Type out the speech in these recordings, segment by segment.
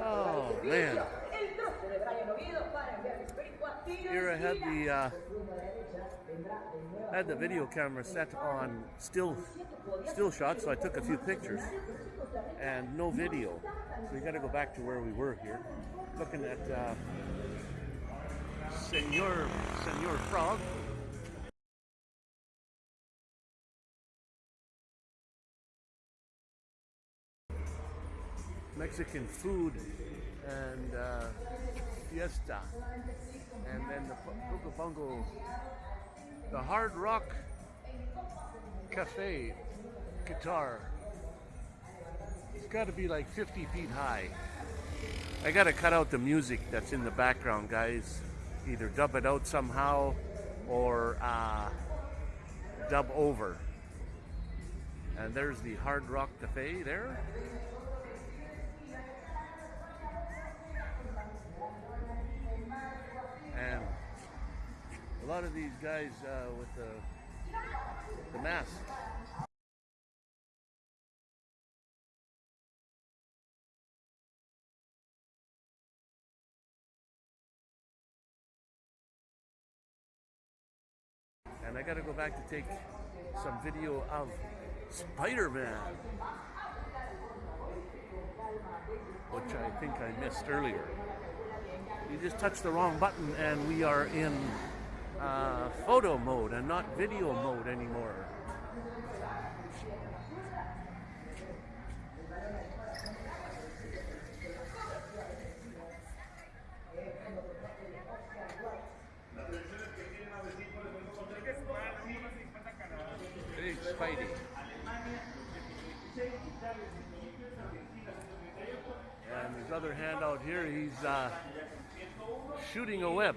Oh man. Here I had the uh, had the video camera set on still still shots, so I took a few pictures and no video. So we got to go back to where we were here, looking at uh, Senor Senor Frog. Mexican food and uh, fiesta, and then the Bungo, the Hard Rock Cafe guitar. It's got to be like 50 feet high. I got to cut out the music that's in the background, guys. Either dub it out somehow or uh, dub over. And there's the Hard Rock Cafe there. A lot of these guys uh, with the, the mask. And I gotta go back to take some video of Spider-Man. Which I think I missed earlier. You just touched the wrong button and we are in uh, photo mode and not video mode anymore. Big Spidey. And his other hand out here, he's uh, shooting a web.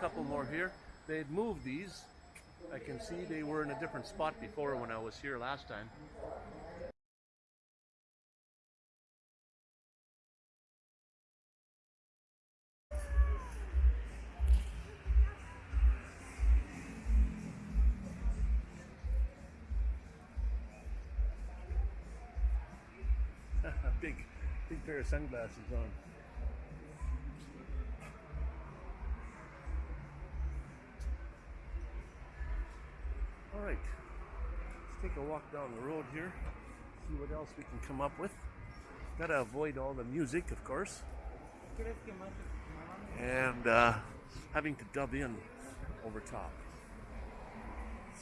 couple more here. They'd moved these. I can see they were in a different spot before when I was here last time. big, big pair of sunglasses on. Right, let's take a walk down the road here, see what else we can come up with. Gotta avoid all the music, of course, and uh, having to dub in over top.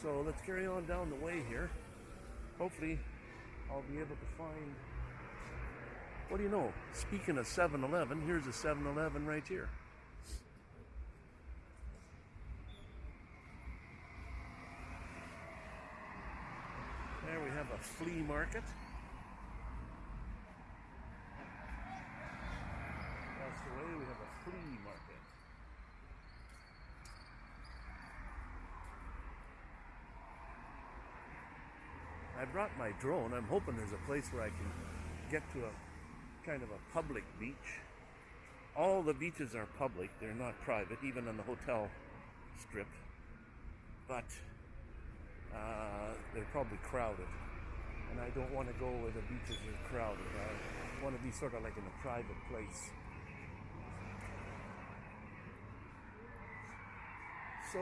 So let's carry on down the way here. Hopefully, I'll be able to find. What do you know? Speaking of 7 Eleven, here's a 7 Eleven right here. There we have a flea market. Across the way we have a flea market. I brought my drone. I'm hoping there's a place where I can get to a kind of a public beach. All the beaches are public, they're not private, even on the hotel strip. But uh, they're probably crowded. I don't want to go where the beaches are crowded. I want to be sort of like in a private place. So,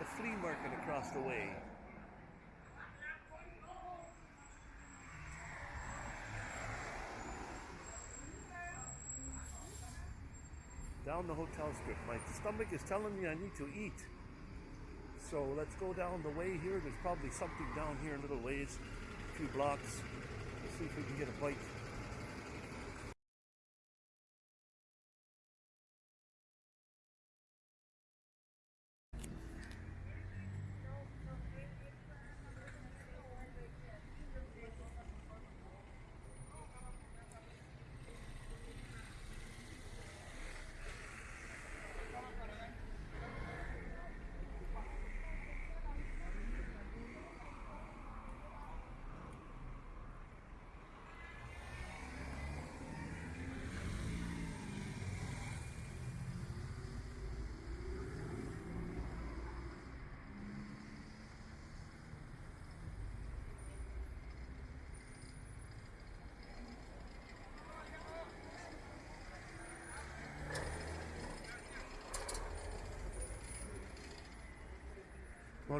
the flea market across the way. Down the hotel strip. My stomach is telling me I need to eat. So let's go down the way here. There's probably something down here in little ways, a few blocks. Let's see if we can get a bite.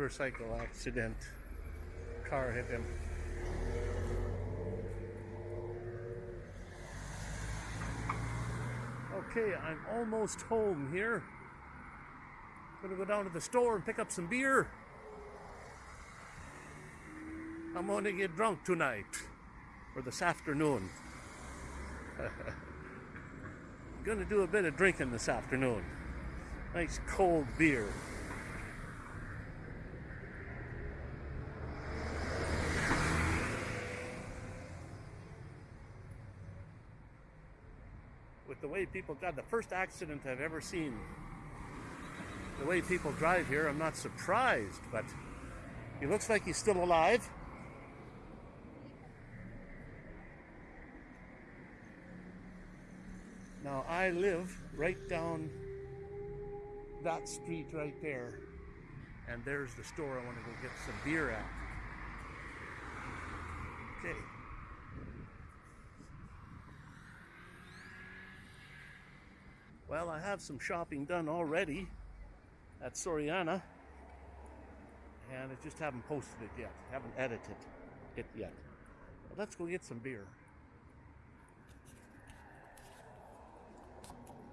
Motorcycle accident. Car hit him. Okay, I'm almost home here. Gonna go down to the store and pick up some beer. I'm gonna get drunk tonight or this afternoon. gonna do a bit of drinking this afternoon. Nice cold beer. The way people, God, the first accident I've ever seen. The way people drive here, I'm not surprised, but he looks like he's still alive. Now I live right down that street right there. And there's the store I want to go get some beer at. Okay. Well, I have some shopping done already at Soriana. And I just haven't posted it yet. Haven't edited it yet. But let's go get some beer.